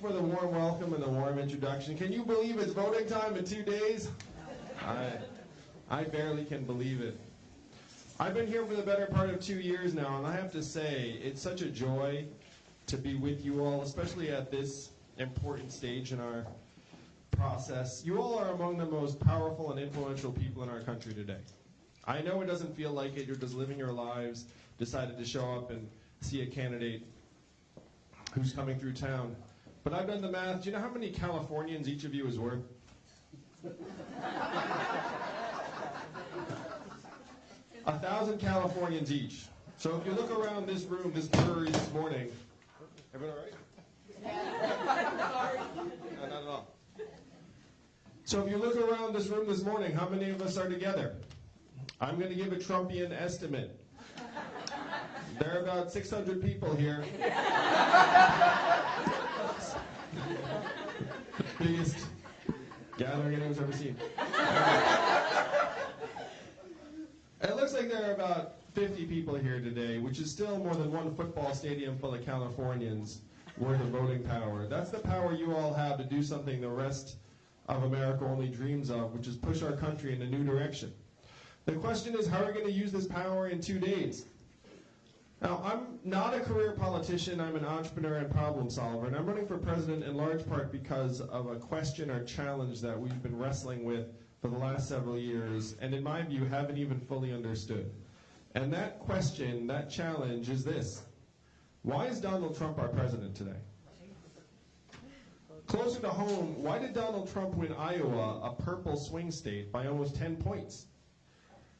for the warm welcome and the warm introduction. Can you believe it's voting time in two days? I, I barely can believe it. I've been here for the better part of two years now, and I have to say, it's such a joy to be with you all, especially at this important stage in our process. You all are among the most powerful and influential people in our country today. I know it doesn't feel like it. You're just living your lives, decided to show up and see a candidate who's coming through town. But I've done the math. Do you know how many Californians each of you is worth? a thousand Californians each. So if you look around this room, this brewery this morning, everyone all right? no, not at all. So if you look around this room this morning, how many of us are together? I'm going to give a Trumpian estimate. There are about 600 people here. Biggest gathering anyone's ever seen. it looks like there are about 50 people here today, which is still more than one football stadium full of Californians worth of voting power. That's the power you all have to do something the rest of America only dreams of, which is push our country in a new direction. The question is, how are we going to use this power in two days? Now, I'm not a career politician, I'm an entrepreneur and problem solver, and I'm running for president in large part because of a question or challenge that we've been wrestling with for the last several years, and in my view, haven't even fully understood. And that question, that challenge is this Why is Donald Trump our president today? Closer to home, why did Donald Trump win Iowa, a purple swing state, by almost 10 points?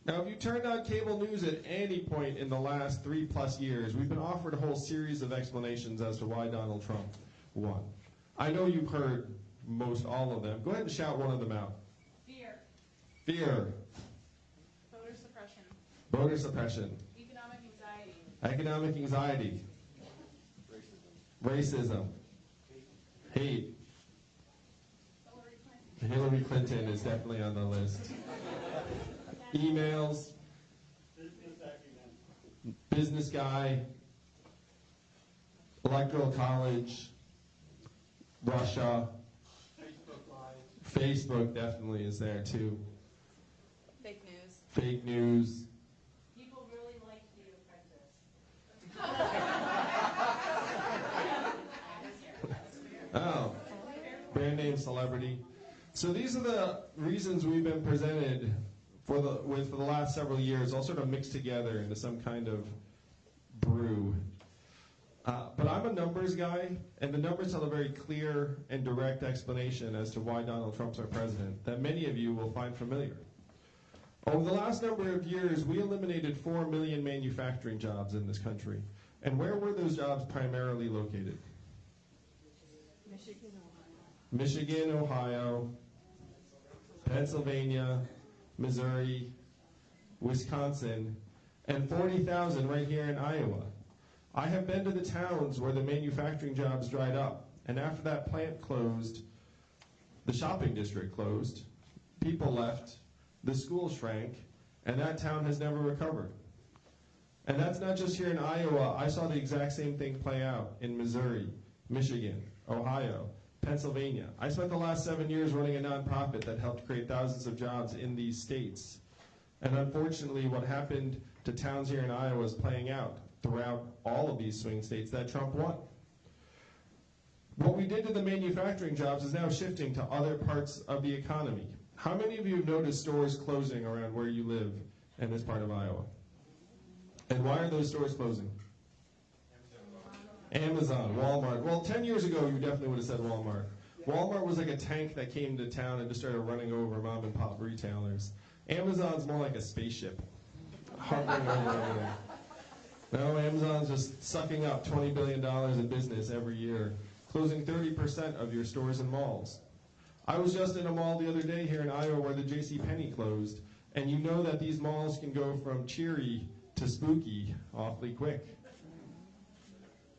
Now, if you turned on cable news at any point in the last three plus years, we've been offered a whole series of explanations as to why Donald Trump won. I know you've heard most all of them. Go ahead and shout one of them out. Fear. Fear. Voter suppression. Voter suppression. Economic anxiety. Economic anxiety. Racism. Racism. Hate. Hillary Clinton. Hillary Clinton is definitely on the list emails, business guy, electoral college, Russia, Facebook definitely is there too. Fake news. Fake news. People really like The Apprentice. oh, brand name celebrity. So these are the reasons we've been presented for the with for the last several years, all sort of mixed together into some kind of brew. Uh, but I'm a numbers guy, and the numbers tell a very clear and direct explanation as to why Donald Trump's our president that many of you will find familiar. Over the last number of years, we eliminated 4 million manufacturing jobs in this country. And where were those jobs primarily located? Michigan, Ohio. Michigan, Ohio, Pennsylvania, Missouri, Wisconsin, and 40,000 right here in Iowa. I have been to the towns where the manufacturing jobs dried up, and after that plant closed, the shopping district closed, people left, the school shrank, and that town has never recovered. And that's not just here in Iowa. I saw the exact same thing play out in Missouri, Michigan, Ohio, Pennsylvania. I spent the last seven years running a nonprofit that helped create thousands of jobs in these states. And unfortunately, what happened to towns here in Iowa is playing out throughout all of these swing states that Trump won. What we did to the manufacturing jobs is now shifting to other parts of the economy. How many of you have noticed stores closing around where you live in this part of Iowa? And why are those stores closing? Amazon, Walmart. Well, 10 years ago, you definitely would have said Walmart. Walmart was like a tank that came to town and just started running over mom and pop retailers. Amazon's more like a spaceship. No, Amazon's just sucking up $20 billion in business every year, closing 30% of your stores and malls. I was just in a mall the other day here in Iowa where the J.C. Penney closed, and you know that these malls can go from cheery to spooky awfully quick.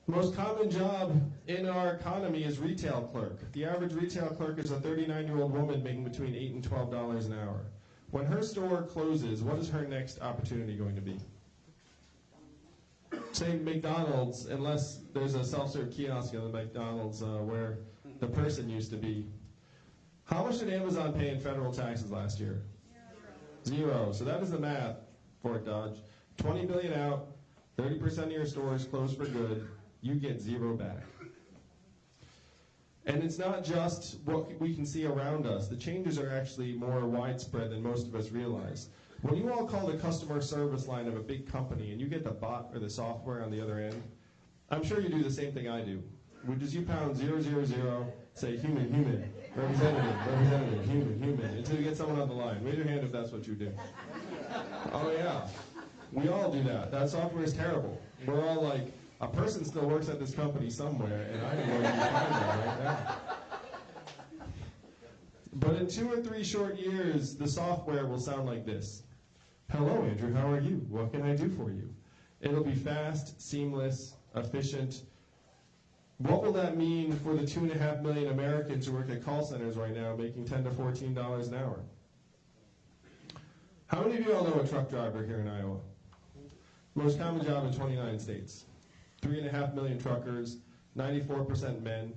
Most common job in our economy is retail clerk. The average retail clerk is a 39-year-old woman making between 8 and $12 an hour. When her store closes, what is her next opportunity going to be? say McDonald's, unless there's a self-serve kiosk in the McDonald's uh, where the person used to be. How much did Amazon pay in federal taxes last year? Zero. So that is the math, Fort Dodge. 20 billion out, 30% of your stores closed for good, you get zero back. And it's not just what we can see around us. The changes are actually more widespread than most of us realize. When you all call the customer service line of a big company and you get the bot or the software on the other end, I'm sure you do the same thing I do. Which is you pound zero zero zero, say human, human, representative, representative, human, human, until you get someone on the line. Raise your hand if that's what you do. Oh yeah, we all do that. That software is terrible. We're all like, a person still works at this company somewhere, and I don't know you find them right now. But in two or three short years, the software will sound like this. Hello, Andrew, how are you? What can I do for you? It'll be fast, seamless, efficient. What will that mean for the two and a half million Americans who work at call centers right now making 10 to $14 an hour? How many of you all know a truck driver here in Iowa? Most common job in 29 states. Three and a half million truckers, 94% men,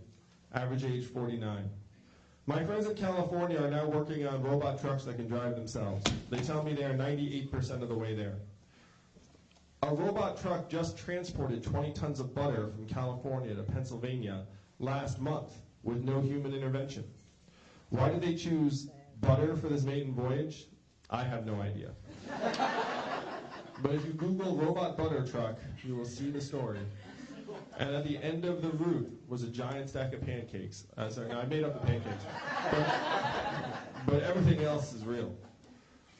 average age 49. My friends in California are now working on robot trucks that can drive themselves. They tell me they are 98% of the way there. A robot truck just transported 20 tons of butter from California to Pennsylvania last month with no human intervention. Why did they choose butter for this maiden voyage? I have no idea. but if you Google robot butter truck, you will see the story. And at the end of the route was a giant stack of pancakes. Uh, sorry, no, I made up the pancakes. But, but everything else is real.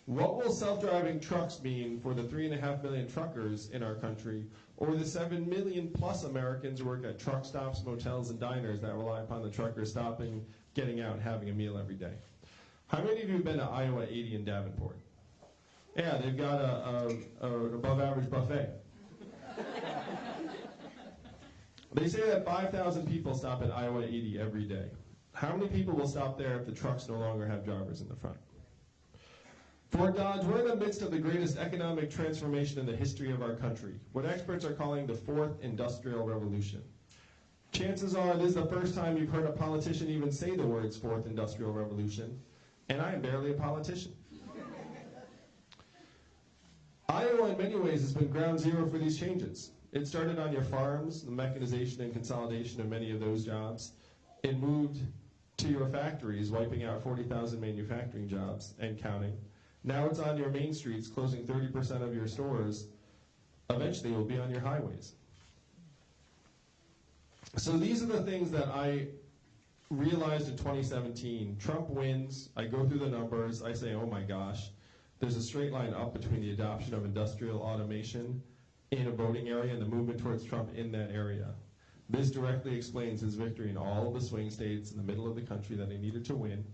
What will self-driving trucks mean for the three and a half million truckers in our country, or the seven million plus Americans who work at truck stops, motels, and diners that rely upon the truckers stopping, getting out, and having a meal every day? How many of you have been to Iowa 80 in Davenport? Yeah, they've got a, a, a above average buffet. They say that 5,000 people stop at Iowa 80 every day. How many people will stop there if the trucks no longer have drivers in the front? Fort Dodge, we're in the midst of the greatest economic transformation in the history of our country, what experts are calling the fourth industrial revolution. Chances are this is the first time you've heard a politician even say the words fourth industrial revolution, and I am barely a politician. Iowa, in many ways, has been ground zero for these changes. It started on your farms, the mechanization and consolidation of many of those jobs. It moved to your factories, wiping out 40,000 manufacturing jobs and counting. Now it's on your main streets, closing 30% of your stores. Eventually, it will be on your highways. So these are the things that I realized in 2017. Trump wins. I go through the numbers. I say, oh my gosh. There's a straight line up between the adoption of industrial automation in a voting area and the movement towards Trump in that area. This directly explains his victory in all of the swing states in the middle of the country that he needed to win.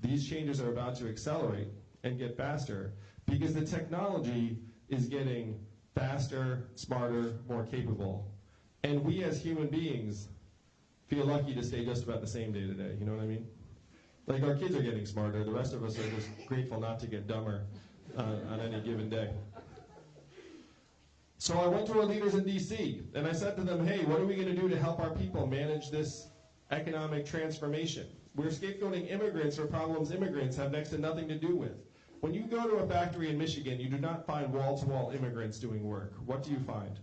These changes are about to accelerate and get faster because the technology is getting faster, smarter, more capable. And we as human beings feel lucky to stay just about the same day to day. You know what I mean? Like our kids are getting smarter. The rest of us are just grateful not to get dumber uh, on any given day. So I went to our leaders in DC and I said to them, hey, what are we going to do to help our people manage this economic transformation? We're scapegoating immigrants for problems immigrants have next to nothing to do with. When you go to a factory in Michigan, you do not find wall to wall immigrants doing work. What do you find?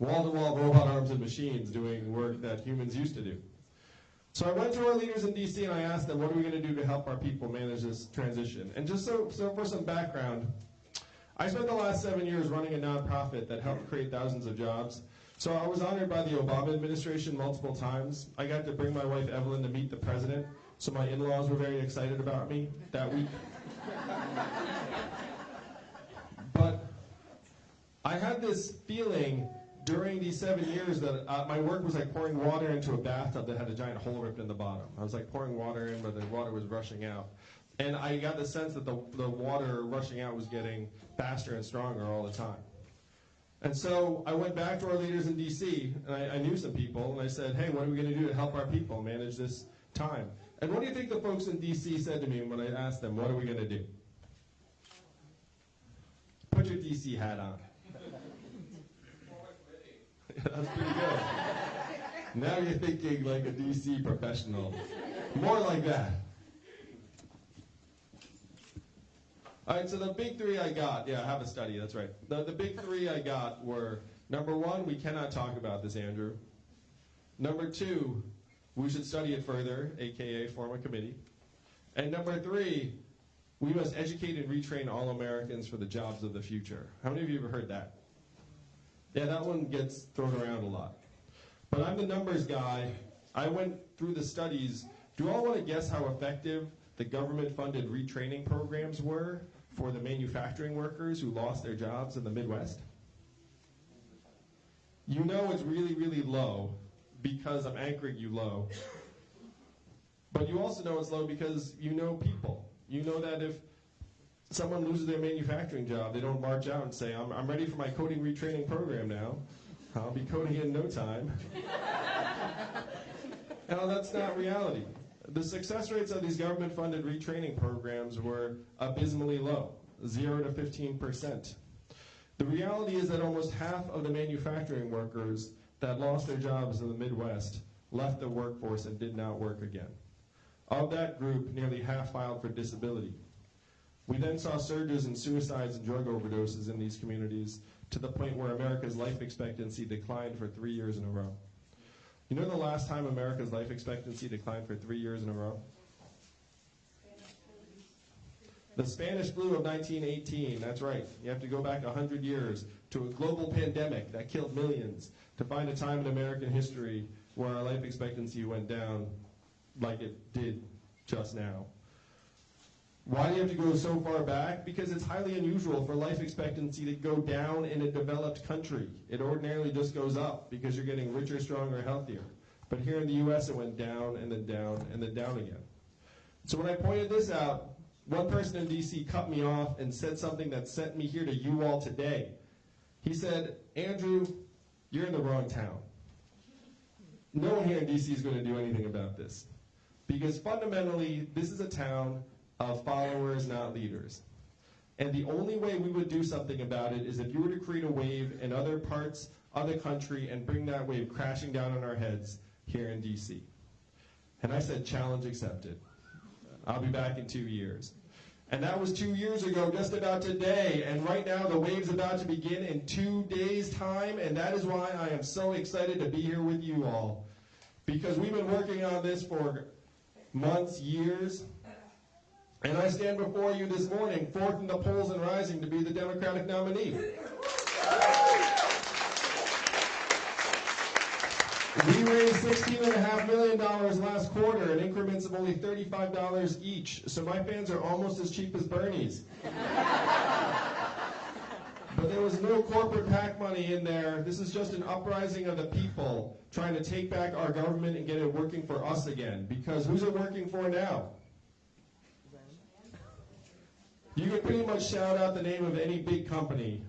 Wall to wall robot arms and machines doing work that humans used to do. So I went to our leaders in DC and I asked them, what are we going to do to help our people manage this transition? And just so, so for some background, I spent the last seven years running a nonprofit that helped create thousands of jobs. So I was honored by the Obama administration multiple times. I got to bring my wife Evelyn to meet the president, so my in-laws were very excited about me that week. but I had this feeling during these seven years that uh, my work was like pouring water into a bathtub that had a giant hole ripped in the bottom. I was like pouring water in, but the water was rushing out. And I got the sense that the, the water rushing out was getting faster and stronger all the time. And so I went back to our leaders in DC, and I, I knew some people, and I said, hey, what are we going to do to help our people manage this time? And what do you think the folks in DC said to me when I asked them, what are we going to do? Put your DC hat on. That's pretty good. now you're thinking like a DC professional. More like that. All right, so the big three I got, yeah, I have a study, that's right. The, the big three I got were number one, we cannot talk about this, Andrew. Number two, we should study it further, aka form a committee. And number three, we must educate and retrain all Americans for the jobs of the future. How many of you have heard that? Yeah, that one gets thrown around a lot. But I'm the numbers guy. I went through the studies. Do you all want to guess how effective the government funded retraining programs were for the manufacturing workers who lost their jobs in the Midwest? You know it's really, really low because I'm anchoring you low. But you also know it's low because you know people. You know that if someone loses their manufacturing job, they don't march out and say, I'm, I'm ready for my coding retraining program now. I'll be coding in no time. now, that's not reality. The success rates of these government funded retraining programs were abysmally low 0 to 15%. The reality is that almost half of the manufacturing workers that lost their jobs in the Midwest left the workforce and did not work again. Of that group, nearly half filed for disability. We then saw surges in suicides and drug overdoses in these communities to the point where America's life expectancy declined for three years in a row. You know the last time America's life expectancy declined for three years in a row? The Spanish flu of 1918, that's right. You have to go back 100 years to a global pandemic that killed millions to find a time in American history where our life expectancy went down like it did just now. Why do you have to go so far back? Because it's highly unusual for life expectancy to go down in a developed country. It ordinarily just goes up because you're getting richer, stronger, healthier. But here in the US, it went down and then down and then down again. So when I pointed this out, one person in DC cut me off and said something that sent me here to you all today. He said, Andrew, you're in the wrong town. No one here in DC is going to do anything about this. Because fundamentally, this is a town of followers, not leaders. And the only way we would do something about it is if you were to create a wave in other parts of the country and bring that wave crashing down on our heads here in DC. And I said, challenge accepted. I'll be back in two years. And that was two years ago, just about today. And right now, the wave's about to begin in two days' time. And that is why I am so excited to be here with you all. Because we've been working on this for months, years. And I stand before you this morning, fourth in the polls and rising to be the Democratic nominee. We raised $16.5 million last quarter in increments of only $35 each. So my fans are almost as cheap as Bernie's. but there was no corporate PAC money in there. This is just an uprising of the people trying to take back our government and get it working for us again. Because who's it working for now? You can pretty much shout out the name of any big company.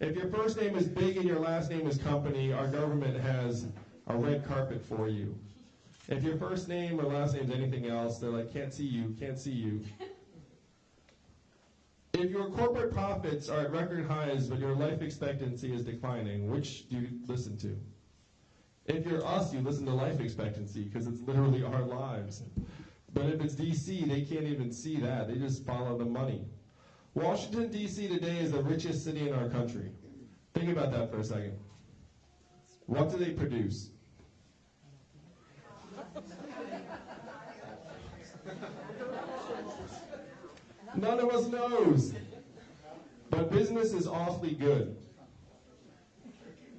If your first name is big and your last name is company, our government has a red carpet for you. If your first name or last name is anything else, they're like, can't see you, can't see you. If your corporate profits are at record highs but your life expectancy is declining, which do you listen to? If you're us, you listen to life expectancy because it's literally our lives. But if it's DC, they can't even see that. They just follow the money. Washington, D.C. today is the richest city in our country. Think about that for a second. What do they produce? None of us knows. But business is awfully good.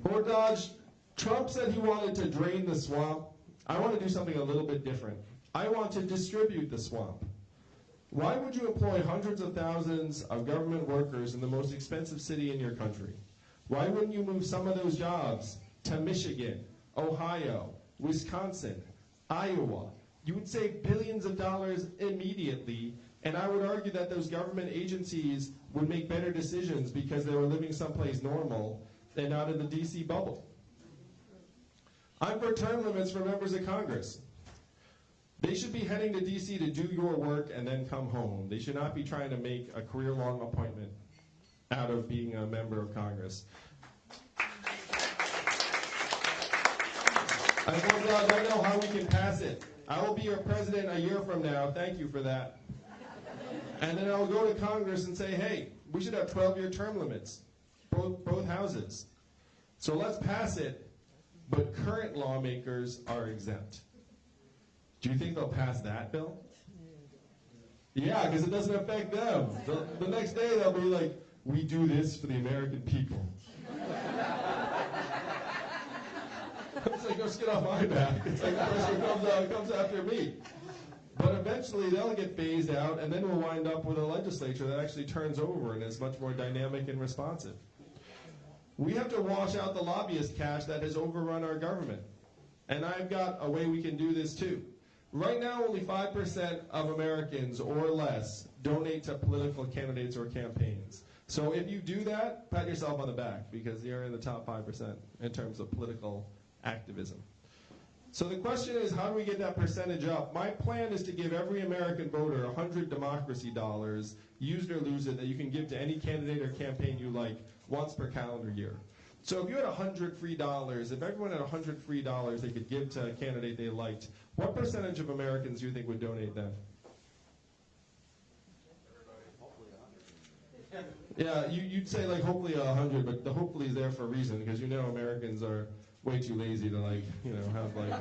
Fort Dodge, Trump said he wanted to drain the swamp. I want to do something a little bit different. I want to distribute the swamp. Why would you employ hundreds of thousands of government workers in the most expensive city in your country? Why wouldn't you move some of those jobs to Michigan, Ohio, Wisconsin, Iowa? You would save billions of dollars immediately, and I would argue that those government agencies would make better decisions because they were living someplace normal and not in the DC bubble. I'm for term limits for members of Congress. They should be heading to DC to do your work and then come home. They should not be trying to make a career long appointment out of being a member of Congress. I I know how we can pass it. I will be your president a year from now. Thank you for that. And then I'll go to Congress and say, hey, we should have 12 year term limits, both, both houses. So let's pass it, but current lawmakers are exempt. Do you think they'll pass that bill? Yeah, because it doesn't affect them. The, the next day they'll be like, we do this for the American people. it's like, go get off my back. It's like the person comes, out, comes after me. But eventually they'll get phased out, and then we'll wind up with a legislature that actually turns over and is much more dynamic and responsive. We have to wash out the lobbyist cash that has overrun our government. And I've got a way we can do this too. Right now, only 5% of Americans or less donate to political candidates or campaigns. So if you do that, pat yourself on the back because you're in the top 5% in terms of political activism. So the question is, how do we get that percentage up? My plan is to give every American voter 100 democracy dollars, use it or lose it, that you can give to any candidate or campaign you like once per calendar year. So if you had 100 free dollars, if everyone had 100 free dollars they could give to a candidate they liked, what percentage of Americans do you think would donate then? Yeah, you, you'd say like hopefully a hundred, but the hopefully is there for a reason because you know Americans are way too lazy to like you know have like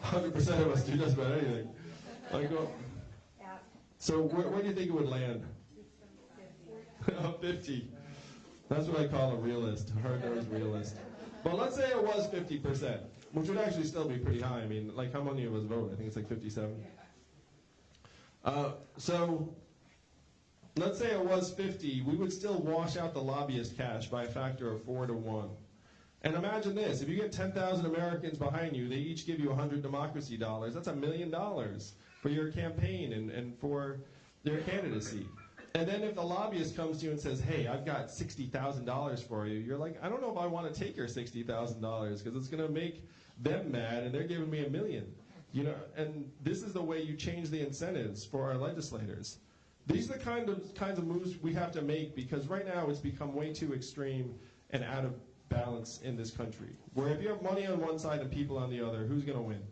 hundred percent of us do just about anything. Like, oh. so where, where do you think it would land? Fifty. Oh, That's what I call a realist, hard-nosed realist. But let's say it was fifty percent, which would actually still be pretty high. I mean, like how many of us vote? I think it's like fifty-seven. Uh, so let's say it was 50, we would still wash out the lobbyist cash by a factor of 4 to 1. And imagine this, if you get 10,000 Americans behind you, they each give you 100 democracy dollars, that's a million dollars for your campaign and, and for their candidacy. And then if the lobbyist comes to you and says, hey, I've got $60,000 for you, you're like, I don't know if I want to take your $60,000 because it's going to make them mad and they're giving me a million. You know, and this is the way you change the incentives for our legislators. These are the kind of kinds of moves we have to make because right now it's become way too extreme and out of balance in this country. Where if you have money on one side and people on the other, who's going to win?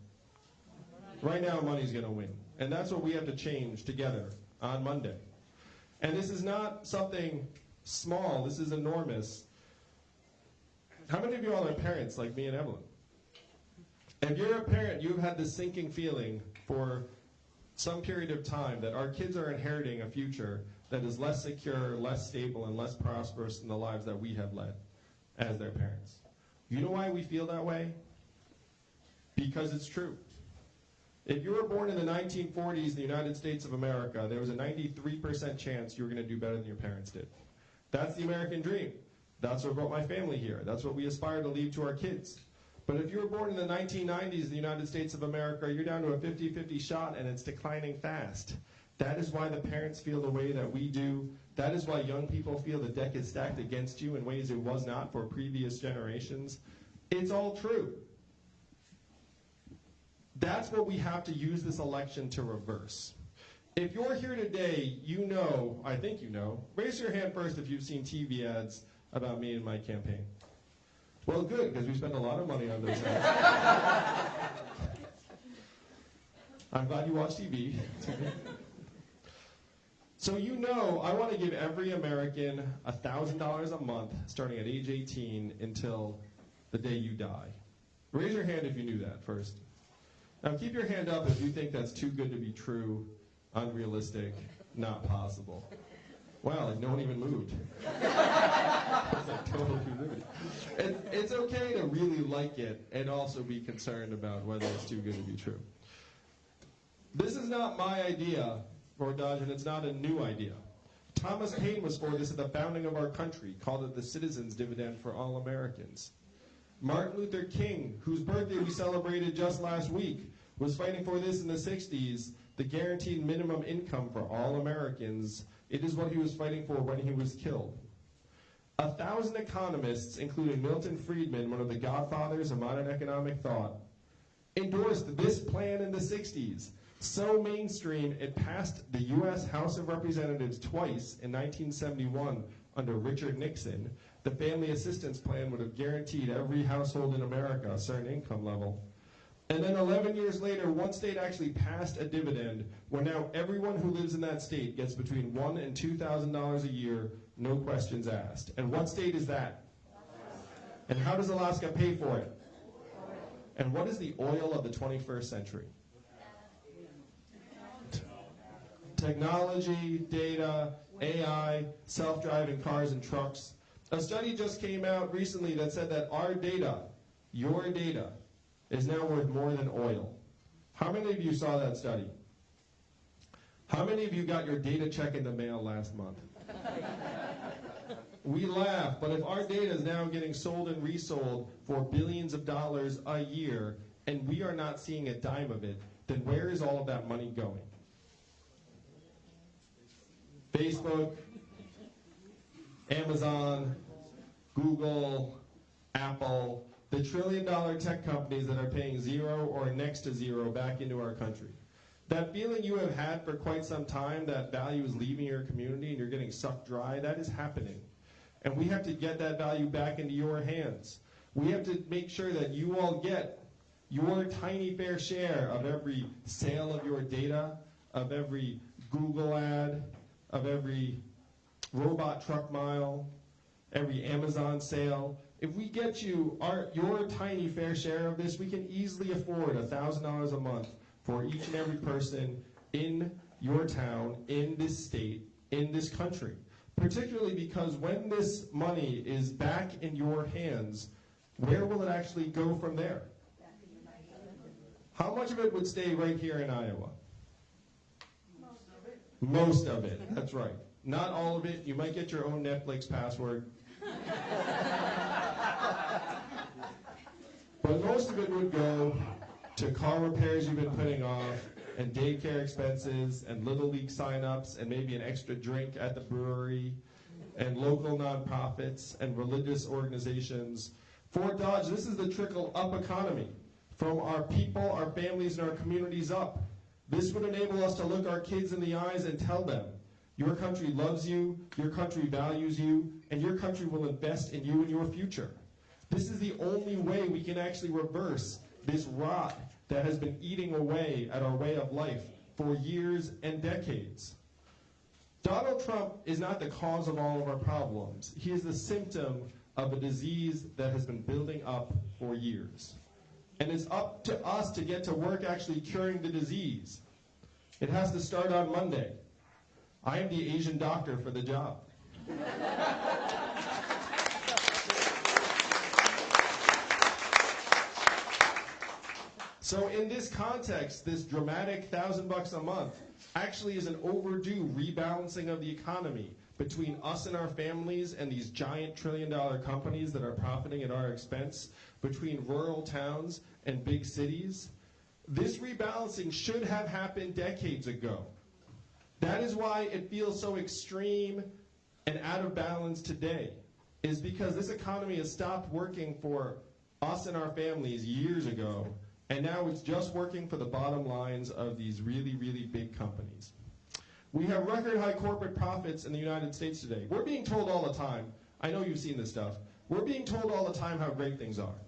Right now, money's going to win. And that's what we have to change together on Monday. And this is not something small, this is enormous. How many of you all are parents like me and Evelyn? If you're a parent, you've had this sinking feeling for some period of time that our kids are inheriting a future that is less secure, less stable, and less prosperous than the lives that we have led as their parents. You know why we feel that way? Because it's true. If you were born in the 1940s in the United States of America, there was a 93% chance you were going to do better than your parents did. That's the American dream. That's what brought my family here. That's what we aspire to leave to our kids. But if you were born in the 1990s in the United States of America, you're down to a 50-50 shot and it's declining fast. That is why the parents feel the way that we do. That is why young people feel the deck is stacked against you in ways it was not for previous generations. It's all true. That's what we have to use this election to reverse. If you're here today, you know, I think you know, raise your hand first if you've seen TV ads about me and my campaign. Well, good, because we spend a lot of money on those ads. I'm glad you watch TV. so you know I want to give every American $1,000 a month starting at age 18 until the day you die. Raise your hand if you knew that first. Now keep your hand up if you think that's too good to be true, unrealistic, not possible. Wow, no one even moved. it's like total. It, it's okay to really like it and also be concerned about whether it's too good to be true. This is not my idea, Fort Dodge, and it's not a new idea. Thomas Paine was for this at the founding of our country, called it the citizens' dividend for all Americans. Martin Luther King, whose birthday we celebrated just last week, was fighting for this in the 60s, the guaranteed minimum income for all Americans it is what he was fighting for when he was killed. A thousand economists, including Milton Friedman, one of the godfathers of modern economic thought, endorsed this plan in the 60s. So mainstream, it passed the U.S. House of Representatives twice in 1971 under Richard Nixon. The Family Assistance Plan would have guaranteed every household in America a certain income level. And then 11 years later, one state actually passed a dividend where now everyone who lives in that state gets between one and two thousand dollars a year, no questions asked. And what state is that? And how does Alaska pay for it? And what is the oil of the 21st century? Technology, data, AI, self-driving cars and trucks. A study just came out recently that said that our data, your data, is now worth more than oil. How many of you saw that study? How many of you got your data check in the mail last month? we laugh, but if our data is now getting sold and resold for billions of dollars a year and we are not seeing a dime of it, then where is all of that money going? Facebook, Amazon, Google, Apple, the trillion dollar tech companies that are paying zero or next to zero back into our country. That feeling you have had for quite some time that value is leaving your community and you're getting sucked dry, that is happening. And we have to get that value back into your hands. We have to make sure that you all get your tiny fair share of every sale of your data, of every Google ad, of every robot truck mile, every Amazon sale. If we get you our, your tiny fair share of this, we can easily afford $1,000 a month for each and every person in your town, in this state, in this country. Particularly because when this money is back in your hands, where will it actually go from there? How much of it would stay right here in Iowa? Most of it, Most of it, that's right. Not all of it. You might get your own Netflix password. but most of it would go to car repairs you've been putting off, and daycare expenses, and Little League signups, and maybe an extra drink at the brewery, and local nonprofits, and religious organizations. Fort Dodge, this is the trickle up economy from our people, our families, and our communities up. This would enable us to look our kids in the eyes and tell them, your country loves you, your country values you, and your country will invest in you and your future. This is the only way we can actually reverse this rot that has been eating away at our way of life for years and decades. Donald Trump is not the cause of all of our problems. He is the symptom of a disease that has been building up for years. And it's up to us to get to work actually curing the disease. It has to start on Monday. I am the Asian doctor for the job. So in this context, this dramatic thousand bucks a month actually is an overdue rebalancing of the economy between us and our families and these giant trillion dollar companies that are profiting at our expense, between rural towns and big cities. This rebalancing should have happened decades ago. That is why it feels so extreme and out of balance today, is because this economy has stopped working for us and our families years ago, and now it's just working for the bottom lines of these really, really big companies. We have record high corporate profits in the United States today. We're being told all the time, I know you've seen this stuff, we're being told all the time how great things are.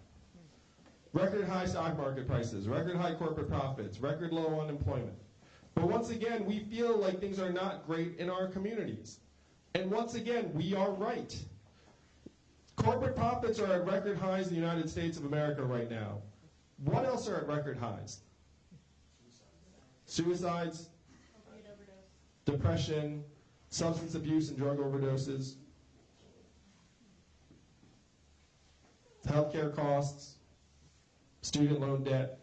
Record high stock market prices, record high corporate profits, record low unemployment. But once again, we feel like things are not great in our communities. And once again, we are right. Corporate profits are at record highs in the United States of America right now. What else are at record highs? Suicides, depression, substance abuse and drug overdoses, healthcare costs, student loan debt,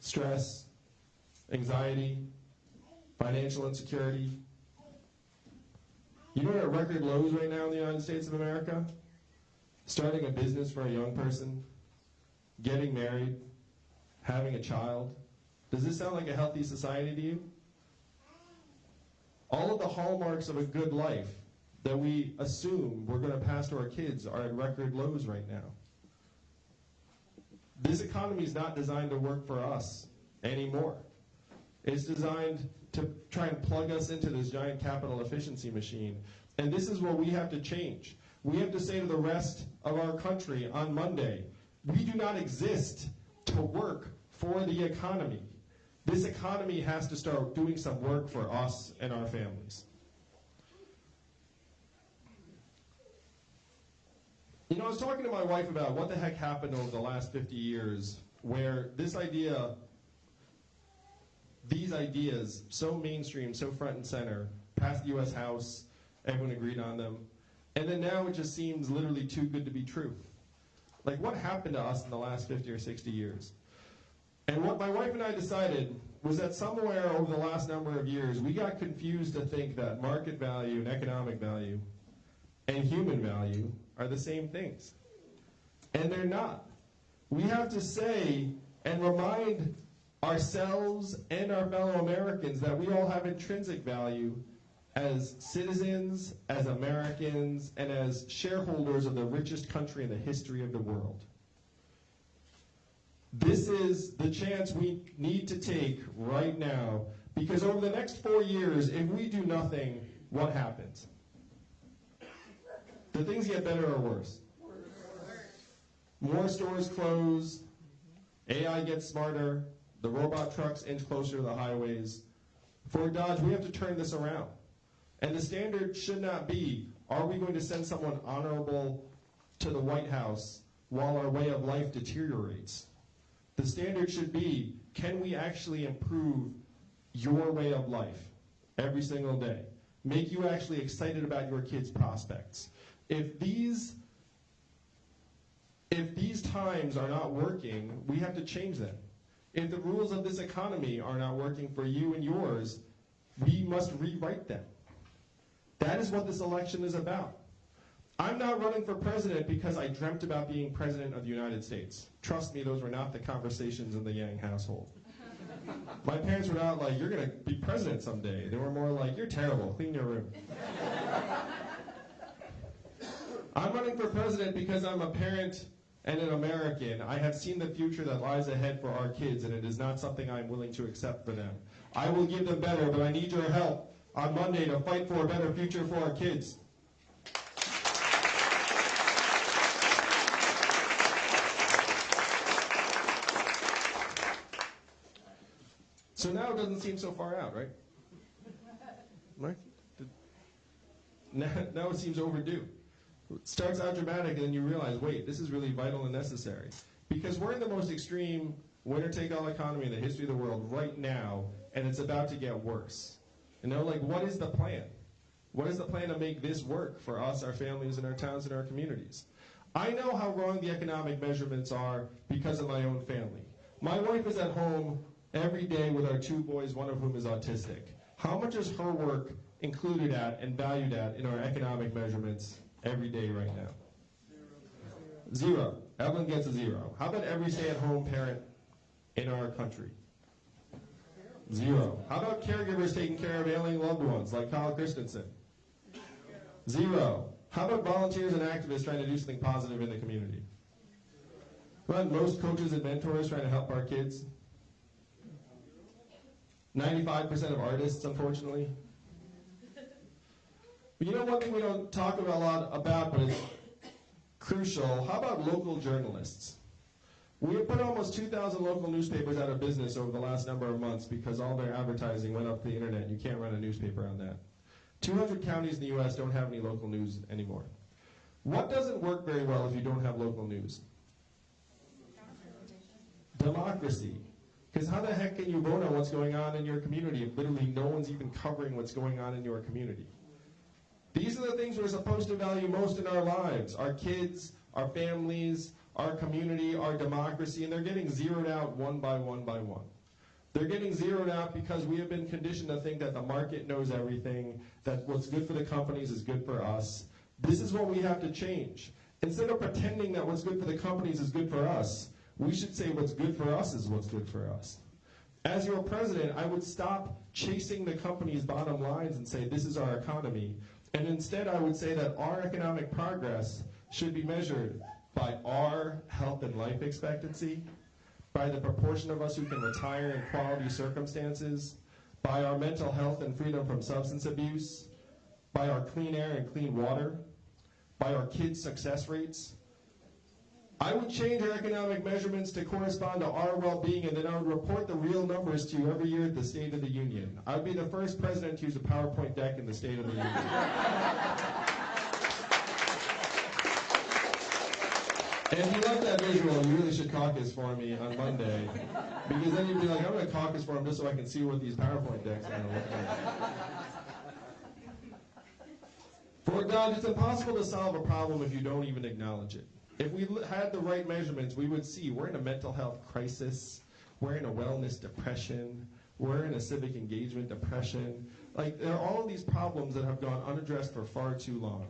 stress, anxiety, financial insecurity. You know what are record lows right now in the United States of America? Starting a business for a young person, getting married, having a child. Does this sound like a healthy society to you? All of the hallmarks of a good life that we assume we're going to pass to our kids are at record lows right now. This economy is not designed to work for us anymore. It's designed to try and plug us into this giant capital efficiency machine. And this is what we have to change. We have to say to the rest of our country on Monday, we do not exist to work for the economy. This economy has to start doing some work for us and our families. You know, I was talking to my wife about what the heck happened over the last 50 years where this idea, these ideas, so mainstream, so front and center, passed the US House, everyone agreed on them, and then now it just seems literally too good to be true. Like, what happened to us in the last 50 or 60 years? And what my wife and I decided was that somewhere over the last number of years, we got confused to think that market value and economic value and human value are the same things. And they're not. We have to say and remind ourselves and our fellow Americans that we all have intrinsic value as citizens, as Americans, and as shareholders of the richest country in the history of the world. This is the chance we need to take right now because over the next four years, if we do nothing, what happens? Do things get better or worse? More stores close, AI gets smarter, the robot trucks inch closer to the highways. Fort Dodge, we have to turn this around. And the standard should not be are we going to send someone honorable to the White House while our way of life deteriorates? The standard should be can we actually improve your way of life every single day? Make you actually excited about your kids' prospects. If these if these times are not working, we have to change them. If the rules of this economy are not working for you and yours, we must rewrite them. That is what this election is about. I'm not running for president because I dreamt about being president of the United States. Trust me, those were not the conversations in the Yang household. My parents were not like, you're going to be president someday. They were more like, you're terrible, clean your room. I'm running for president because I'm a parent and an American. I have seen the future that lies ahead for our kids, and it is not something I'm willing to accept for them. I will give them better, but I need your help on Monday to fight for a better future for our kids. So now it doesn't seem so far out, right? Right? Now, now it seems overdue. It starts out dramatic, and then you realize, wait, this is really vital and necessary. Because we're in the most extreme winner-take-all economy in the history of the world right now, and it's about to get worse. And they're like, what is the plan? What is the plan to make this work for us, our families, and our towns and our communities? I know how wrong the economic measurements are because of my own family. My wife is at home every day with our two boys, one of whom is autistic. How much is her work included at and valued at in our economic measurements every day right now? Zero. Evelyn gets a zero. How about every stay-at-home parent in our country? Zero. How about caregivers taking care of ailing loved ones like Kyle Christensen? Zero. How about volunteers and activists trying to do something positive in the community? How about most coaches and mentors trying to help our kids? 95% of artists, unfortunately. But you know one thing we don't talk about a lot about, but it's crucial. How about local journalists? We have put almost 2,000 local newspapers out of business over the last number of months because all their advertising went up the internet. You can't run a newspaper on that. 200 counties in the U.S. don't have any local news anymore. What doesn't work very well if you don't have local news? Democracy. Because how the heck can you vote on what's going on in your community if literally no one's even covering what's going on in your community? These are the things we're supposed to value most in our lives our kids, our families, our community, our democracy, and they're getting zeroed out one by one by one. They're getting zeroed out because we have been conditioned to think that the market knows everything, that what's good for the companies is good for us. This is what we have to change. Instead of pretending that what's good for the companies is good for us, we should say what's good for us is what's good for us. As your president, I would stop chasing the company's bottom lines and say this is our economy. And instead, I would say that our economic progress should be measured by our health and life expectancy, by the proportion of us who can retire in quality circumstances, by our mental health and freedom from substance abuse, by our clean air and clean water, by our kids' success rates, I would change our economic measurements to correspond to our well-being, and then I would report the real numbers to you every year at the State of the Union. I would be the first president to use a PowerPoint deck in the State of the Union. And if you love that visual, you really should caucus for me on Monday, because then you'd be like, I'm going to caucus for him just so I can see what these PowerPoint decks are going to look like. Fort Dodge, it's impossible to solve a problem if you don't even acknowledge it. If we had the right measurements, we would see we're in a mental health crisis, we're in a wellness depression, we're in a civic engagement depression. Like, there are all of these problems that have gone unaddressed for far too long.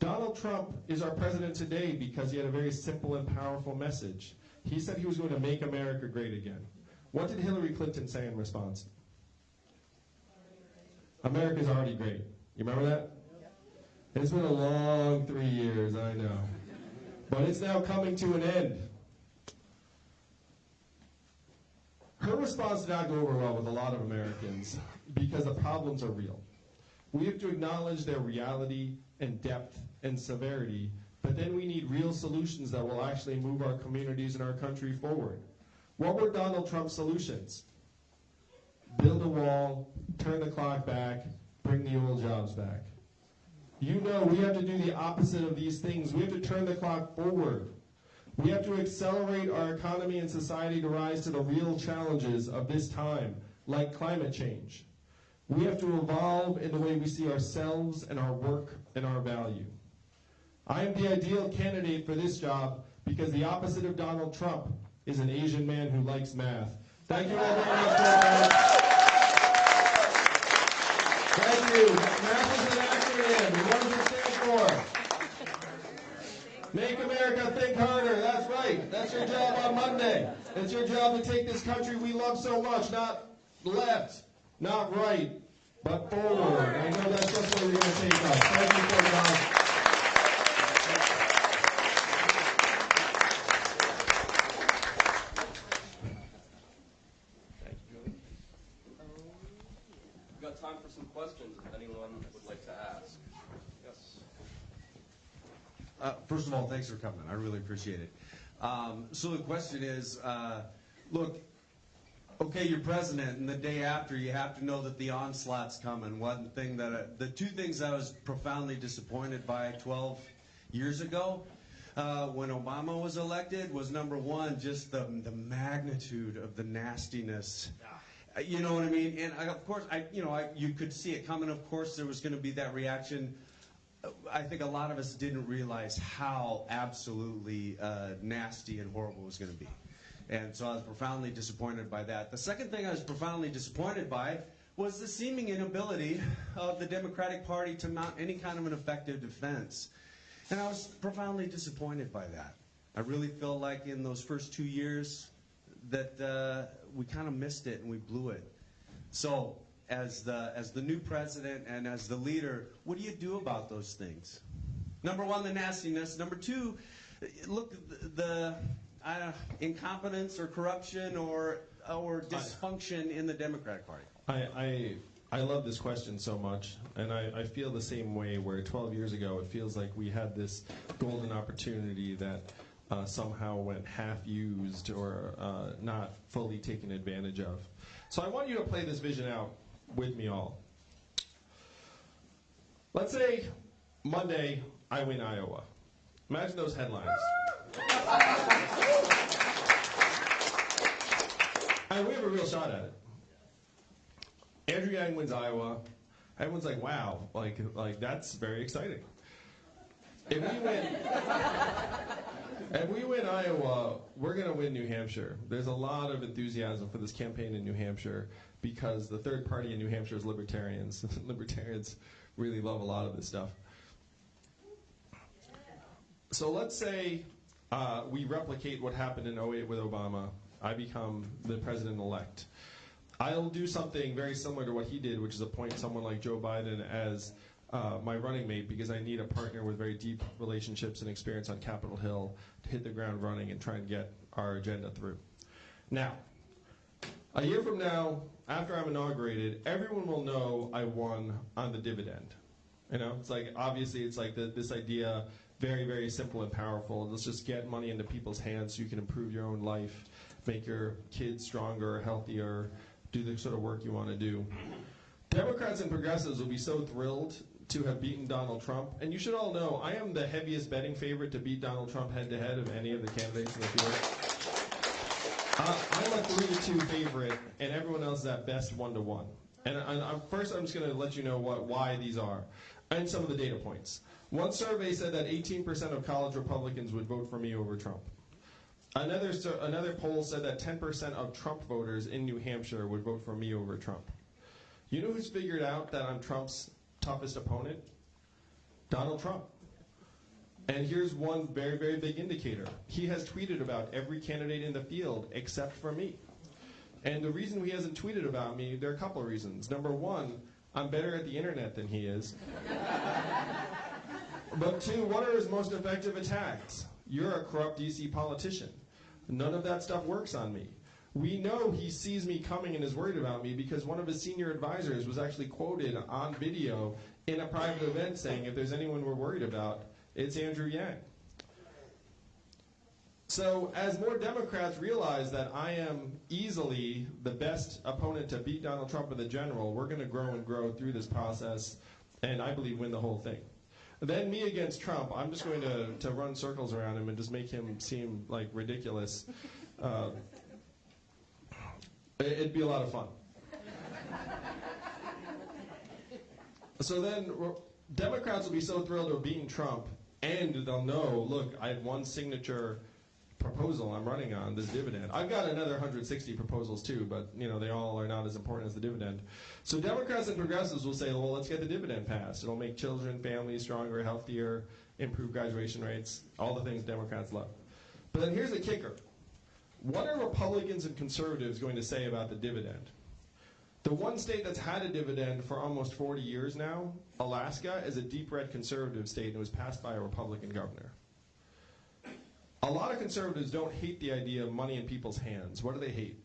Donald Trump is our president today because he had a very simple and powerful message. He said he was going to make America great again. What did Hillary Clinton say in response? America's already great. You remember that? It's been a long three years, I know. But it's now coming to an end. Her response did not go over well with a lot of Americans because the problems are real. We have to acknowledge their reality and depth and severity, but then we need real solutions that will actually move our communities and our country forward. What were Donald Trump's solutions? Build a wall, turn the clock back, bring the old jobs back. You know we have to do the opposite of these things. We have to turn the clock forward. We have to accelerate our economy and society to rise to the real challenges of this time, like climate change. We have to evolve in the way we see ourselves and our work and our value. I am the ideal candidate for this job because the opposite of Donald Trump is an Asian man who likes math. Thank you all very much. Thank you. Math is an acronym. What does for? Make America think harder. That's right. That's your job on Monday. It's your job to take this country we love so much, not left, not right, but forward. I know that's just where you're going to take us. Thank you for your Thank you, Julie. We've got time for some questions if anyone would like to ask. Yes. Uh, First of all, thanks for coming. I really appreciate it. Um, So the question is, uh, look, okay, you're president, and the day after, you have to know that the onslaught's coming. One thing that, I- the two things I was profoundly disappointed by 12 years ago, uh, when Obama was elected, was number one, just the, the magnitude of the nastiness. Uh, You know what I mean? And I, of course, I, you know, I, you could see it coming. Of course, there was going to be that reaction. I think a lot of us didn't realize how absolutely uh, nasty and horrible it was going to be. And so I was profoundly disappointed by that. The second thing I was profoundly disappointed by was the seeming inability of the Democratic Party to mount any kind of an effective defense. And I was profoundly disappointed by that. I really feel like in those first two years that uh, we kind of missed it and we blew it. So, as the as the new president and as the leader, what do you do about those things? Number one, the nastiness. Number two, look the, the uh, incompetence or corruption or or dysfunction in the Democratic Party. I, I, I love this question so much, and I, I feel the same way where 12 years ago it feels like we had this golden opportunity that uh, somehow went half used or uh, not fully taken advantage of. So I want you to play this vision out with me all. Let's say Monday I win Iowa. Imagine those headlines. And we have a real shot at it. Andrew Yang wins Iowa. Everyone's like, "Wow, like, like that's very exciting." If we win, if we win Iowa, we're gonna win New Hampshire. There's a lot of enthusiasm for this campaign in New Hampshire because the third party in New Hampshire is libertarians. libertarians really love a lot of this stuff. So let's say uh, we replicate what happened in 08 with Obama. I become the president elect. I'll do something very similar to what he did, which is appoint someone like Joe Biden as uh, my running mate because I need a partner with very deep relationships and experience on Capitol Hill to hit the ground running and try and get our agenda through. Now, a year from now, after I'm inaugurated, everyone will know I won on the dividend. You know, it's like obviously it's like the, this idea very, very simple and powerful. Let's just get money into people's hands so you can improve your own life, make your kids stronger, healthier, do the sort of work you want to do. Democrats and progressives will be so thrilled to have beaten Donald Trump. And you should all know I am the heaviest betting favorite to beat Donald Trump head to head of any of the candidates in the field. Uh, I'm a three to two favorite, and everyone else is at best one to one. And I, first, I'm just going to let you know what why these are, and some of the data points. One survey said that 18% of college Republicans would vote for me over Trump. Another another poll said that 10% of Trump voters in New Hampshire would vote for me over Trump. You know who's figured out that I'm Trump's toughest opponent? Donald Trump. And here's one very, very big indicator. He has tweeted about every candidate in the field except for me. And the reason he hasn't tweeted about me, there are a couple of reasons. Number one, I'm better at the internet than he is. but two, what are his most effective attacks? You're a corrupt DC politician. None of that stuff works on me. We know he sees me coming and is worried about me because one of his senior advisors was actually quoted on video in a private event saying, if there's anyone we're worried about, it's Andrew Yang. So, as more Democrats realize that I am easily the best opponent to beat Donald Trump in the general, we're going to grow and grow through this process and I believe win the whole thing. Then, me against Trump, I'm just going to, to run circles around him and just make him seem like ridiculous. Uh, it- it'd be a lot of fun. So then, Democrats will be so thrilled of beating Trump, and they'll know, look, I have one signature proposal I'm running on this dividend. I've got another 160 proposals too, but you know they all are not as important as the dividend. So Democrats and progressives will say, well, let's get the dividend passed. It'll make children, families stronger, healthier, improve graduation rates, all the things Democrats love. But then here's the kicker: what are Republicans and conservatives going to say about the dividend? The one state that's had a dividend for almost 40 years now, Alaska, is a deep red conservative state and it was passed by a Republican governor. A lot of conservatives don't hate the idea of money in people's hands. What do they hate?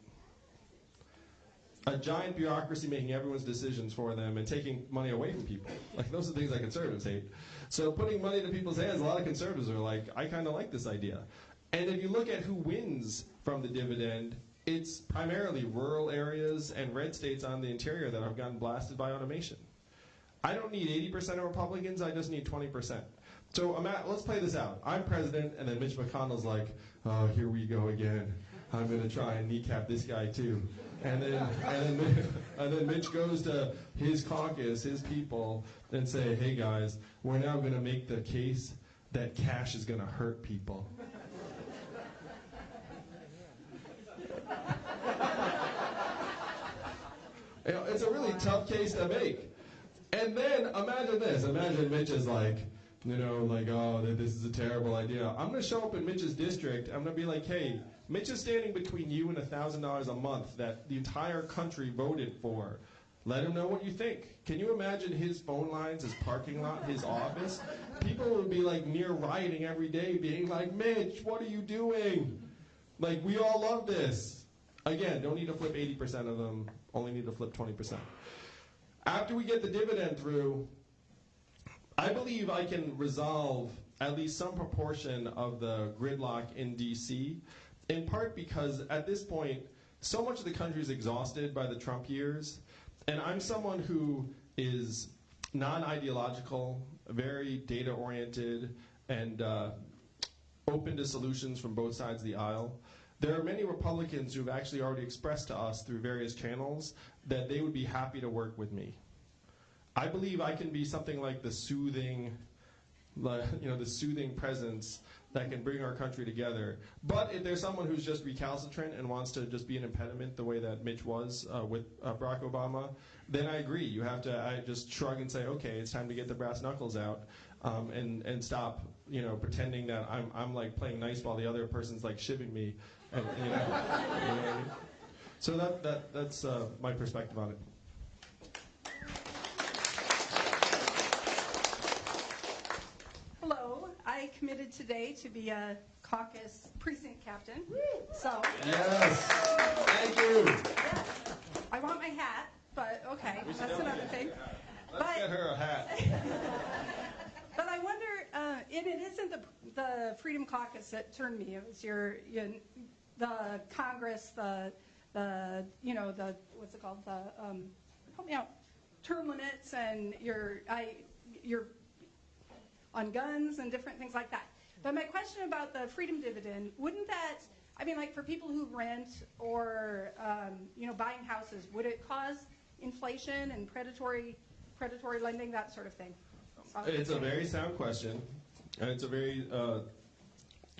A giant bureaucracy making everyone's decisions for them and taking money away from people. Like those are things that conservatives hate. So putting money into people's hands, a lot of conservatives are like, I kind of like this idea. And if you look at who wins from the dividend, it's primarily rural areas and red states on the interior that have gotten blasted by automation. I don't need 80% of Republicans, I just need 20%. So at, let's play this out. I'm president, and then Mitch McConnell's like, oh, here we go again. I'm going to try and kneecap this guy too. And then, and, then, and then Mitch goes to his caucus, his people, and say, hey guys, we're now going to make the case that cash is going to hurt people. You know, it's a really tough case to make. And then imagine this. Imagine Mitch is like, you know, like, oh, this is a terrible idea. I'm going to show up in Mitch's district. I'm going to be like, hey, Mitch is standing between you and $1,000 a month that the entire country voted for. Let him know what you think. Can you imagine his phone lines, his parking lot, his office? People would be like near rioting every day, being like, Mitch, what are you doing? Like, we all love this. Again, don't need to flip 80% of them, only need to flip 20%. After we get the dividend through, I believe I can resolve at least some proportion of the gridlock in DC, in part because at this point, so much of the country is exhausted by the Trump years, and I'm someone who is non ideological, very data oriented, and uh, open to solutions from both sides of the aisle. There are many Republicans who have actually already expressed to us through various channels that they would be happy to work with me. I believe I can be something like the soothing, you know, the soothing presence that can bring our country together. But if there's someone who's just recalcitrant and wants to just be an impediment the way that Mitch was uh, with uh, Barack Obama, then I agree. You have to I just shrug and say, okay, it's time to get the brass knuckles out um, and and stop, you know, pretending that I'm I'm like playing nice while the other person's like shivving me, and, you know, you know I mean? So that that that's uh, my perspective on it. Hello, I committed today to be a caucus precinct captain. So Yes. Thank you. I want my hat, but okay, that's another thing. Let's But- get her a hat. But I wonder uh, and it isn't the, the Freedom Caucus that turned me. It was your, your the Congress, the, the, you know, the, what's it called? The, um, help me out. Term limits and your, I, your, on guns and different things like that. But my question about the freedom dividend, wouldn't that, I mean, like for people who rent or, um, you know, buying houses, would it cause inflation and predatory, predatory lending, that sort of thing? It's a very sound question, and it's a very, uh,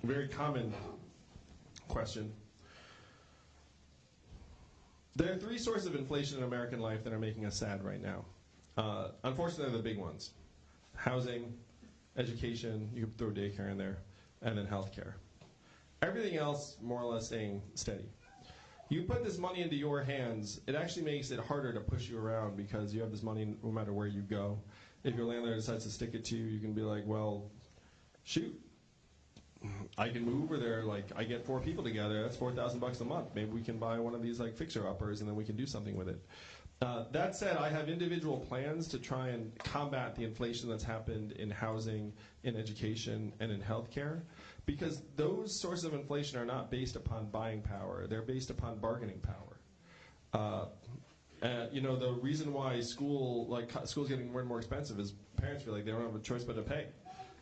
very common question. There are three sources of inflation in American life that are making us sad right now. Uh, unfortunately, they're the big ones: housing, education. You could throw daycare in there, and then healthcare. Everything else, more or less, staying steady. You put this money into your hands, it actually makes it harder to push you around because you have this money no matter where you go. If your landlord decides to stick it to you, you can be like, well, shoot, I can move, or they're like, I get four people together, that's four thousand bucks a month. Maybe we can buy one of these like fixer uppers, and then we can do something with it. Uh, that said, I have individual plans to try and combat the inflation that's happened in housing, in education, and in healthcare, because those sources of inflation are not based upon buying power; they're based upon bargaining power. Uh, you know, the reason why school, like school's getting more and more expensive is parents feel like they don't have a choice but to pay.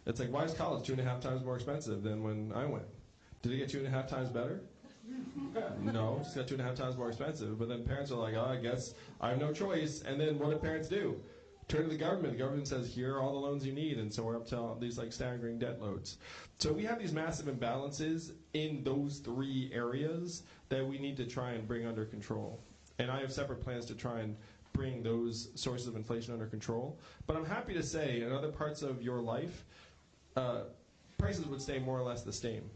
It's like, why is college two and a half times more expensive than when I went? Did it get two and a half times better? no, it's got two and a half times more expensive. But then parents are like, oh, I guess I have no choice. And then what do parents do? Turn to the government. The government says, here are all the loans you need. And so we're up to these like staggering debt loads. So we have these massive imbalances in those three areas that we need to try and bring under control. And I have separate plans to try and bring those sources of inflation under control. But I'm happy to say, in other parts of your life, uh, prices would stay more or less the same.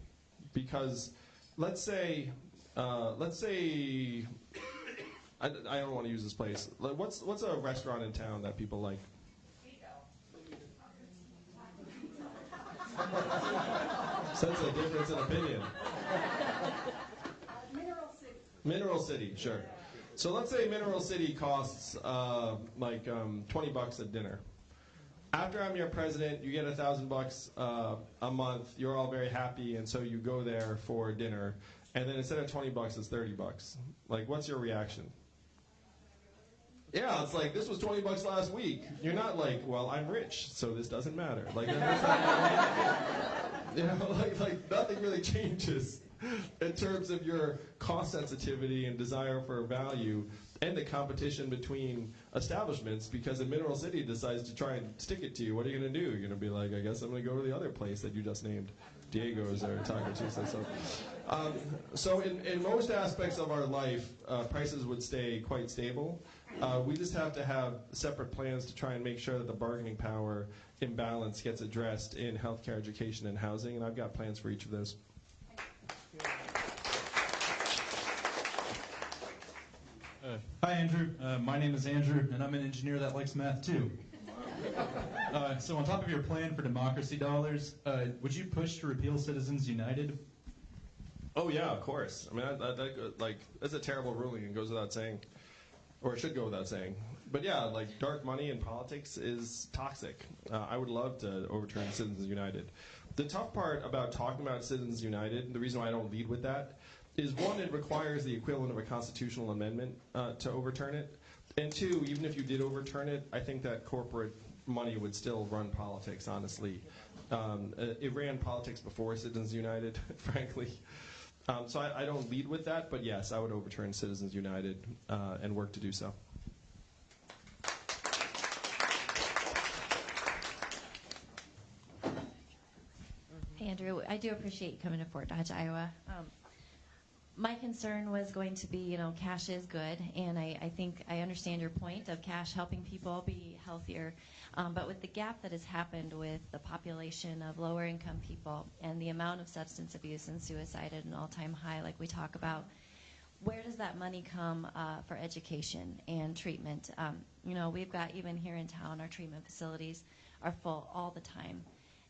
Because let's say, uh, let's say, I, I don't want to use this place. What's what's a restaurant in town that people like? Sense a difference in opinion. Mineral City. Mineral City, sure. So let's say Mineral City costs uh, like um, 20 bucks a dinner. After I'm your president, you get a thousand bucks uh, a month. You're all very happy, and so you go there for dinner. And then instead of 20 bucks, it's 30 bucks. Like, what's your reaction? Yeah, it's like this was 20 bucks last week. You're not like, well, I'm rich, so this doesn't matter. Like, you know, like, like nothing really changes in terms of your cost sensitivity and desire for value and the competition between establishments because if Mineral City decides to try and stick it to you, what are you going to do? You're going to be like, I guess I'm going to go to the other place that you just named, Diego's or Taco Tuesday. So, um, so in, in most aspects of our life, uh, prices would stay quite stable. Uh, we just have to have separate plans to try and make sure that the bargaining power imbalance gets addressed in healthcare, education, and housing, and I've got plans for each of those. Uh, Hi, Andrew. Uh, my name is Andrew, and I'm an engineer that likes math too. Uh, so, on top of your plan for democracy dollars, uh, would you push to repeal Citizens United? Oh yeah, of course. I mean, that, like that's a terrible ruling and goes without saying, or it should go without saying. But yeah, like dark money in politics is toxic. Uh, I would love to overturn Citizens United. The tough part about talking about Citizens United, the reason why I don't lead with that, is one, it requires the equivalent of a constitutional amendment uh, to overturn it, and two, even if you did overturn it, I think that corporate money would still run politics. Honestly, um, uh, it ran politics before Citizens United, frankly. Um, so I, I don't lead with that, but yes, I would overturn Citizens United uh, and work to do so. Andrew, I do appreciate you coming to Fort Dodge, Iowa. Um, my concern was going to be, you know, cash is good, and I, I think I understand your point of cash helping people be healthier. Um, but with the gap that has happened with the population of lower income people and the amount of substance abuse and suicide at an all time high, like we talk about, where does that money come uh, for education and treatment? Um, you know, we've got even here in town, our treatment facilities are full all the time.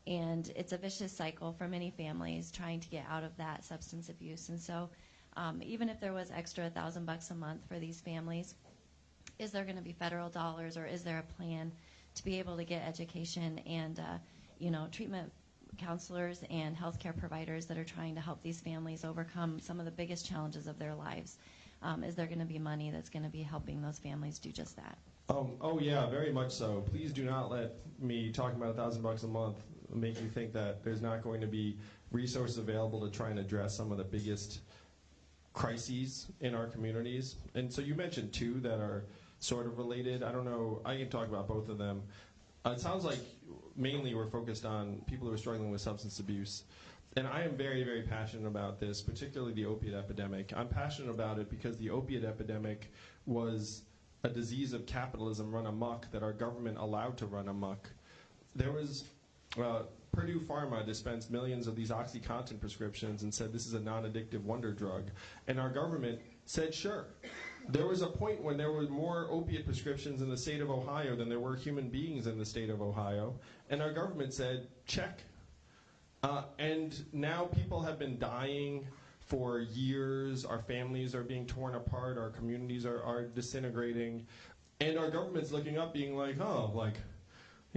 And it's a vicious cycle for many families trying to get out of that substance abuse. And so, um, even if there was extra a thousand bucks a month for these families, is there going to be federal dollars or is there a plan to be able to get education and, uh, you know, treatment counselors and healthcare providers that are trying to help these families overcome some of the biggest challenges of their lives. Um, is there going to be money that's going to be helping those families do just that? Um, oh yeah, very much so. Please do not let me talking about a thousand bucks a month make you think that there's not going to be resources available to try and address some of the biggest crises in our communities. And so you mentioned two that are sort of related. I don't know. I can talk about both of them. Uh, it sounds like mainly we're focused on people who are struggling with substance abuse. And I am very, very passionate about this, particularly the opiate epidemic. I'm passionate about it because the opiate epidemic was a disease of capitalism run amok that our government allowed to run amok. There was uh, Purdue Pharma dispensed millions of these OxyContin prescriptions and said this is a non-addictive wonder drug, and our government said sure. There was a point when there were more opiate prescriptions in the state of Ohio than there were human beings in the state of Ohio, and our government said check. Uh, and now people have been dying for years. Our families are being torn apart. Our communities are, are disintegrating. And our government's looking up, being like, oh, like,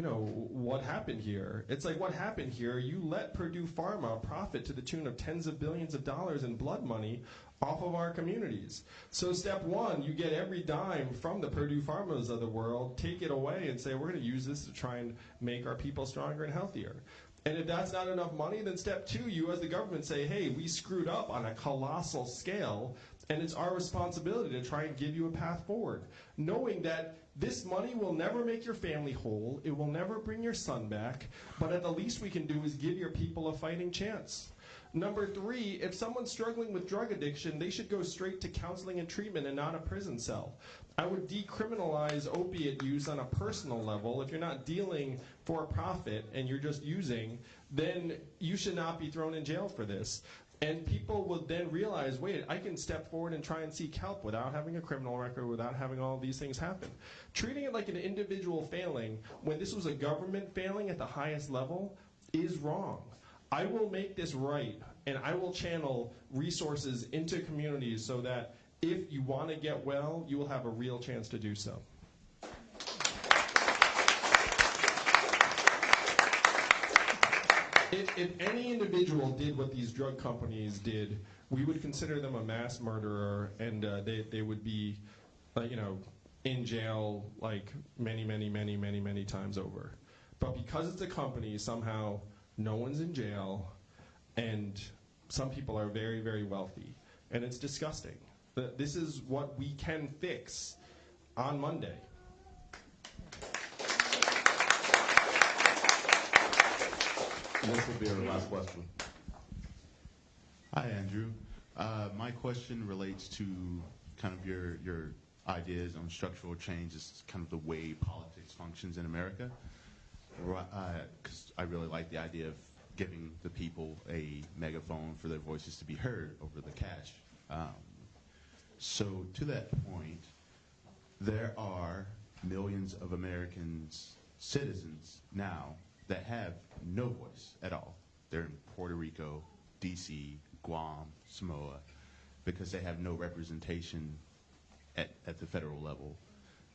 you know, what happened here? It's like, what happened here? You let Purdue Pharma profit to the tune of tens of billions of dollars in blood money off of our communities. So, step one, you get every dime from the Purdue Pharmas of the world, take it away, and say, we're going to use this to try and make our people stronger and healthier. And if that's not enough money, then step two, you as the government say, hey, we screwed up on a colossal scale, and it's our responsibility to try and give you a path forward. Knowing that this money will never make your family whole, it will never bring your son back, but at the least we can do is give your people a fighting chance. Number three, if someone's struggling with drug addiction, they should go straight to counseling and treatment and not a prison cell. I would decriminalize opiate use on a personal level. If you're not dealing for a profit and you're just using, then you should not be thrown in jail for this. And people will then realize, wait, I can step forward and try and seek help without having a criminal record, without having all these things happen. Treating it like an individual failing when this was a government failing at the highest level is wrong. I will make this right, and I will channel resources into communities so that if you want to get well, you will have a real chance to do so. If, if any individual did what these drug companies did, we would consider them a mass murderer, and uh, they, they would be, uh, you know, in jail like many, many, many, many, many times over. But because it's a company, somehow no one's in jail, and some people are very, very wealthy, and it's disgusting. Th- This is what we can fix on Monday. This will be our last question. Hi, Andrew. Uh, my question relates to kind of your your ideas on structural change, is kind of the way politics functions in America. Because I really like the idea of giving the people a megaphone for their voices to be heard over the cash. Um, so to that point, there are millions of Americans, citizens now, that have no voice at all. They're in Puerto Rico, DC, Guam, Samoa, because they have no representation at, at the federal level.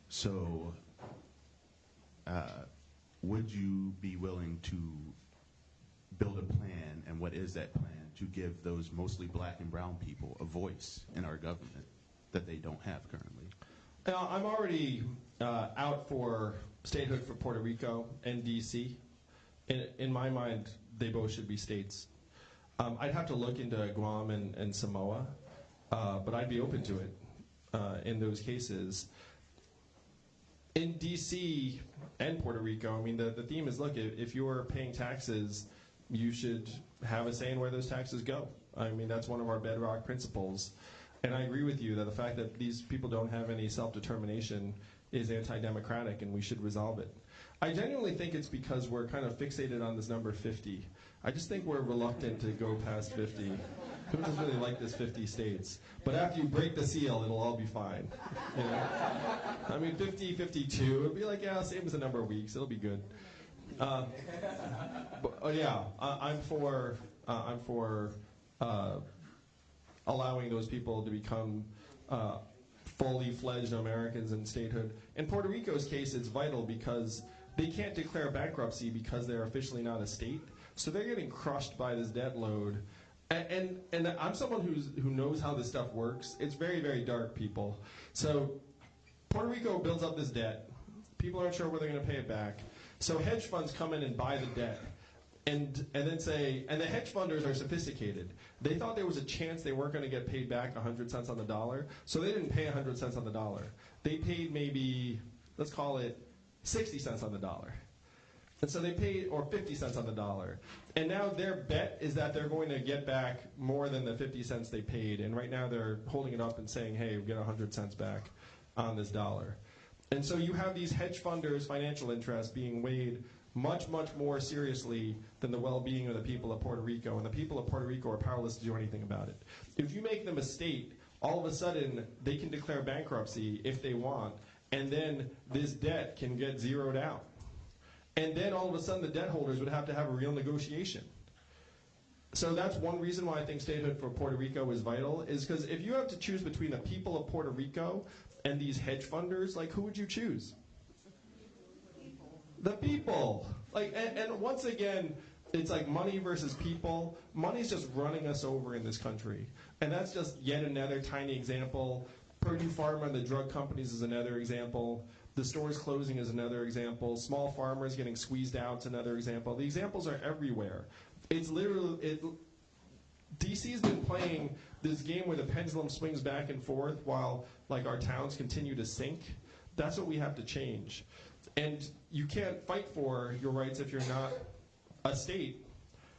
So, uh, would you be willing to build a plan, and what is that plan, to give those mostly black and brown people a voice in our government that they don't have currently? Uh, I'm already uh, out for statehood for Puerto Rico and DC. In, in my mind, they both should be states. Um, I'd have to look into Guam and, and Samoa, uh, but I'd be open to it uh, in those cases. In DC and Puerto Rico, I mean, the, the theme is look, if, if you're paying taxes, you should have a say in where those taxes go. I mean, that's one of our bedrock principles. And I agree with you that the fact that these people don't have any self determination is anti democratic and we should resolve it. I genuinely think it's because we're kind of fixated on this number 50. I just think we're reluctant to go past 50. Who doesn't really like this 50 states? But after you break the seal, it'll all be fine. You know? I mean, 50, 52, it'll be like, yeah, same as the number of weeks. It'll be good. Uh, but, oh yeah, I, I'm for uh, I'm for uh, allowing those people to become uh, fully fledged Americans in statehood. In Puerto Rico's case, it's vital because they can't declare bankruptcy because they're officially not a state. So they're getting crushed by this debt load. And, and, and I'm someone who's, who knows how this stuff works. It's very, very dark, people. So Puerto Rico builds up this debt. People aren't sure whether they're going to pay it back. So hedge funds come in and buy the debt. And, and then say, and the hedge funders are sophisticated. They thought there was a chance they weren't going to get paid back 100 cents on the dollar, so they didn't pay 100 cents on the dollar. They paid maybe, let's call it 60 cents on the dollar. And so they paid, or 50 cents on the dollar. And now their bet is that they're going to get back more than the 50 cents they paid. And right now they're holding it up and saying, hey, we get 100 cents back on this dollar. And so you have these hedge funders' financial interests being weighed much, much more seriously than the well-being of the people of Puerto Rico. And the people of Puerto Rico are powerless to do anything about it. If you make them a state, all of a sudden they can declare bankruptcy if they want, and then this debt can get zeroed out. And then all of a sudden the debt holders would have to have a real negotiation. So that's one reason why I think statehood for Puerto Rico is vital, is because if you have to choose between the people of Puerto Rico and these hedge funders, like who would you choose? The people. Like, and, and once again, it's like money versus people. Money's just running us over in this country. And that's just yet another tiny example. Purdue Pharma and the drug companies is another example. The stores closing is another example. Small farmers getting squeezed out is another example. The examples are everywhere. It's literally, it, DC's been playing this game where the pendulum swings back and forth while like our towns continue to sink. That's what we have to change. And you can't fight for your rights if you're not a state.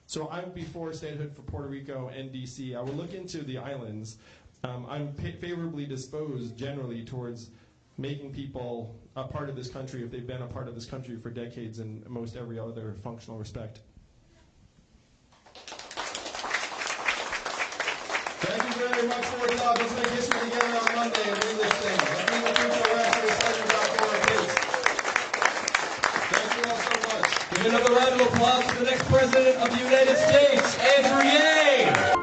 So I would be for statehood for Puerto Rico and DC. I would look into the islands. Um, I'm favorably disposed generally towards making people a part of this country if they've been a part of this country for decades in most every other functional respect. Thank you very much for your love. Let's make history together on Monday and do this thing. Center.org, please. Thank you all so much. Give another round of applause for the next President of the United States, Andrew Yang.